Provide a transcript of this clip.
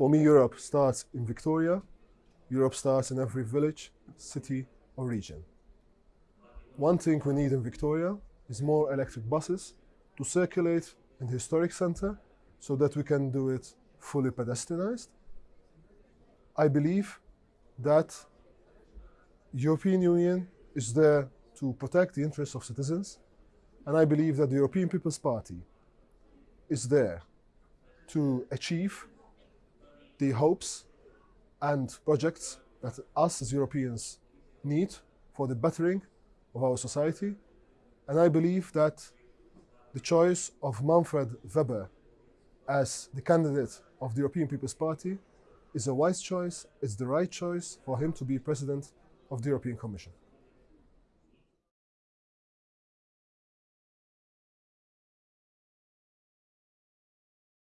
For me, Europe starts in Victoria. Europe starts in every village, city, or region. One thing we need in Victoria is more electric buses to circulate in the historic center so that we can do it fully pedestrianized. I believe that European Union is there to protect the interests of citizens, and I believe that the European People's Party is there to achieve the hopes and projects that us as Europeans need for the bettering of our society. And I believe that the choice of Manfred Weber as the candidate of the European People's Party is a wise choice, it's the right choice for him to be president of the European Commission.